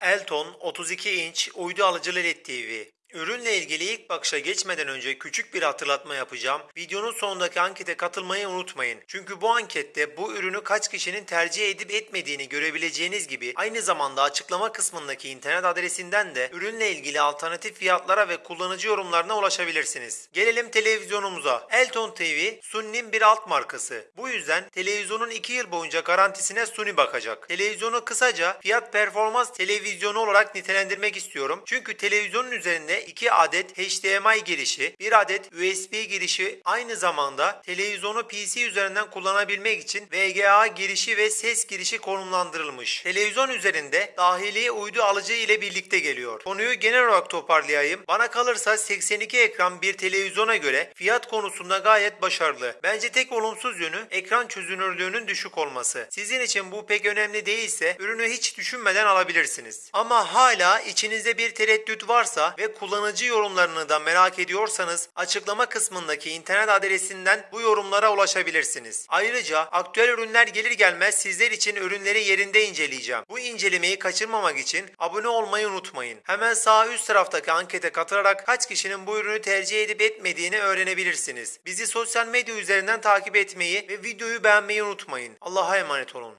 Elton 32 inç uydu alıcı LED TV. Ürünle ilgili ilk bakışa geçmeden önce küçük bir hatırlatma yapacağım. Videonun sonundaki ankete katılmayı unutmayın. Çünkü bu ankette bu ürünü kaç kişinin tercih edip etmediğini görebileceğiniz gibi aynı zamanda açıklama kısmındaki internet adresinden de ürünle ilgili alternatif fiyatlara ve kullanıcı yorumlarına ulaşabilirsiniz. Gelelim televizyonumuza. Elton TV Sony'nin bir alt markası. Bu yüzden televizyonun 2 yıl boyunca garantisine Sony bakacak. Televizyonu kısaca fiyat performans televizyonu olarak nitelendirmek istiyorum. Çünkü televizyonun üzerinde 2 adet HDMI girişi, 1 adet USB girişi aynı zamanda televizyonu PC üzerinden kullanabilmek için VGA girişi ve ses girişi konumlandırılmış. Televizyon üzerinde dahili uydu alıcı ile birlikte geliyor. Konuyu genel olarak toparlayayım. Bana kalırsa 82 ekran bir televizyona göre fiyat konusunda gayet başarılı. Bence tek olumsuz yönü ekran çözünürlüğünün düşük olması. Sizin için bu pek önemli değilse ürünü hiç düşünmeden alabilirsiniz. Ama hala içinizde bir tereddüt varsa ve kullanıcı yorumlarını da merak ediyorsanız açıklama kısmındaki internet adresinden bu yorumlara ulaşabilirsiniz. Ayrıca aktüel ürünler gelir gelmez sizler için ürünleri yerinde inceleyeceğim. Bu incelemeyi kaçırmamak için abone olmayı unutmayın. Hemen sağ üst taraftaki ankete katılarak kaç kişinin bu ürünü tercih edip etmediğini öğrenebilirsiniz. Bizi sosyal medya üzerinden takip etmeyi ve videoyu beğenmeyi unutmayın. Allah'a emanet olun.